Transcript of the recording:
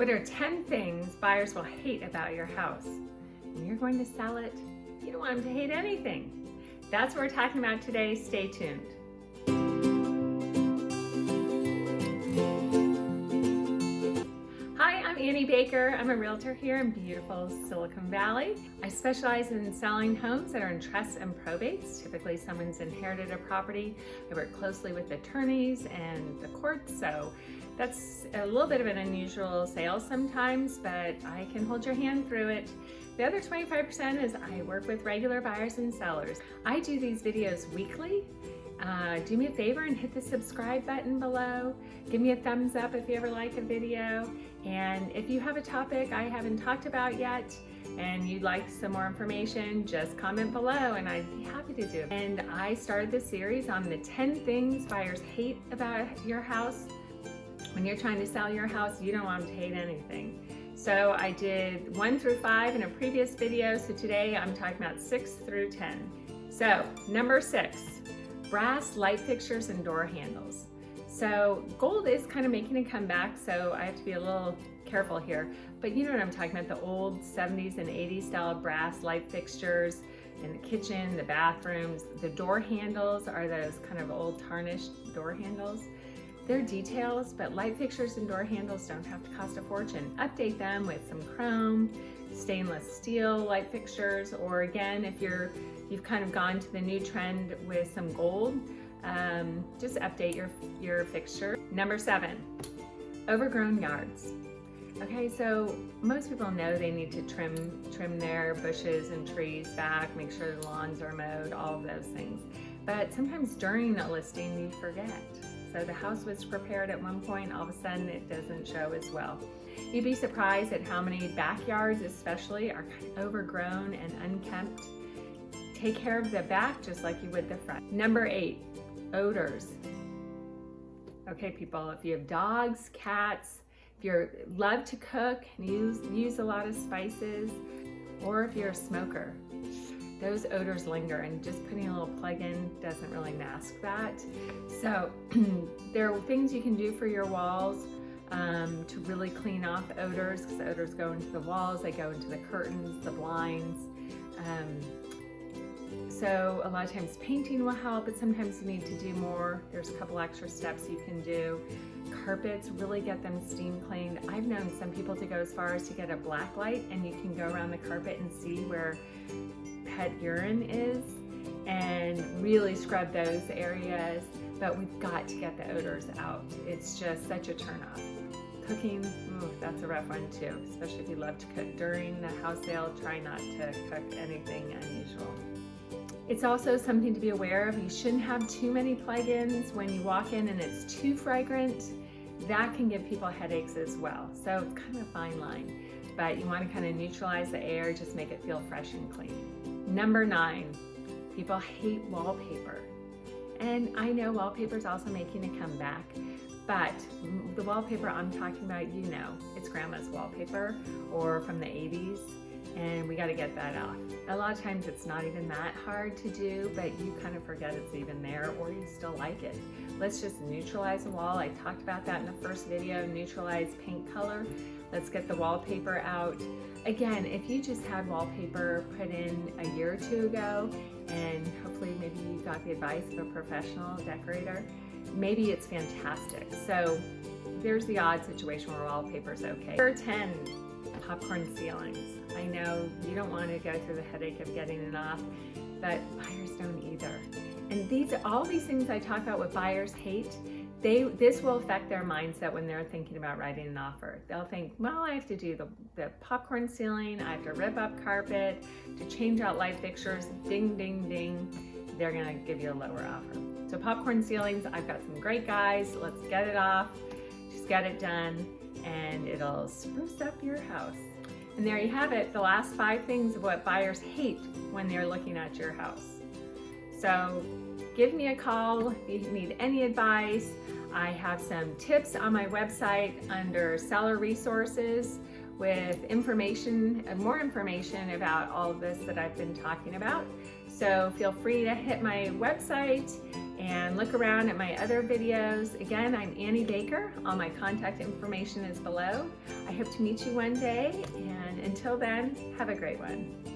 What are 10 things buyers will hate about your house? When you're going to sell it, you don't want them to hate anything. That's what we're talking about today. Stay tuned. Baker. I'm a realtor here in beautiful Silicon Valley. I specialize in selling homes that are in trusts and probates. Typically someone's inherited a property. I work closely with attorneys and the courts, so that's a little bit of an unusual sale sometimes, but I can hold your hand through it. The other 25% is I work with regular buyers and sellers. I do these videos weekly. Uh, do me a favor and hit the subscribe button below. Give me a thumbs up if you ever like a video. And if you have a topic I haven't talked about yet and you'd like some more information, just comment below and I'd be happy to do it. And I started this series on the 10 things buyers hate about your house when you're trying to sell your house, you don't want them to hate anything. So I did one through five in a previous video. So today I'm talking about six through 10. So number six, brass light fixtures and door handles. So gold is kind of making a comeback, so I have to be a little careful here. But you know what I'm talking about, the old 70s and 80s style brass light fixtures in the kitchen, the bathrooms. The door handles are those kind of old tarnished door handles. They're details, but light fixtures and door handles don't have to cost a fortune. Update them with some chrome, stainless steel light fixtures, or again, if you're you've kind of gone to the new trend with some gold, um, just update your, your fixture. Number seven, overgrown yards. Okay, so most people know they need to trim, trim their bushes and trees back, make sure the lawns are mowed, all of those things. But sometimes during a listing, you forget. So the house was prepared at one point, all of a sudden it doesn't show as well. You'd be surprised at how many backyards especially are kind of overgrown and unkempt. Take care of the back just like you would the front. Number eight, odors. Okay people, if you have dogs, cats, if you love to cook and use, use a lot of spices, or if you're a smoker, those odors linger and just putting a little plug in doesn't really mask that. So there are things you can do for your walls um, to really clean off odors because odors go into the walls, they go into the curtains, the blinds. Um, so a lot of times painting will help, but sometimes you need to do more. There's a couple extra steps you can do. Carpets, really get them steam cleaned. I've known some people to go as far as to get a black light and you can go around the carpet and see where pet urine is and really scrub those areas, but we've got to get the odors out. It's just such a turnoff. Cooking, ooh, that's a rough one too, especially if you love to cook during the house sale. Try not to cook anything unusual. It's also something to be aware of. You shouldn't have too many plugins when you walk in and it's too fragrant. That can give people headaches as well. So it's kind of a fine line, but you want to kind of neutralize the air, just make it feel fresh and clean. Number nine, people hate wallpaper. And I know wallpaper is also making a comeback, but the wallpaper I'm talking about, you know, it's grandma's wallpaper or from the 80s and we got to get that off. A lot of times it's not even that hard to do, but you kind of forget it's even there or you still like it. Let's just neutralize the wall. I talked about that in the first video, neutralize paint color. Let's get the wallpaper out. Again, if you just had wallpaper put in a year or two ago, and hopefully maybe you got the advice of a professional decorator, maybe it's fantastic. So there's the odd situation where wallpaper is okay. Number 10, popcorn ceilings. I know you don't want to go through the headache of getting it off, but buyers don't either. And these, are all these things I talk about what buyers hate, they this will affect their mindset when they're thinking about writing an offer. They'll think, well, I have to do the, the popcorn ceiling, I have to rip up carpet, to change out light fixtures, ding, ding, ding. They're gonna give you a lower offer. So popcorn ceilings, I've got some great guys. Let's get it off, just get it done, and it'll spruce up your house. And there you have it, the last five things of what buyers hate when they're looking at your house. So give me a call if you need any advice. I have some tips on my website under seller resources with information, uh, more information about all of this that I've been talking about. So feel free to hit my website and look around at my other videos. Again, I'm Annie Baker. All my contact information is below. I hope to meet you one day, until then, have a great one.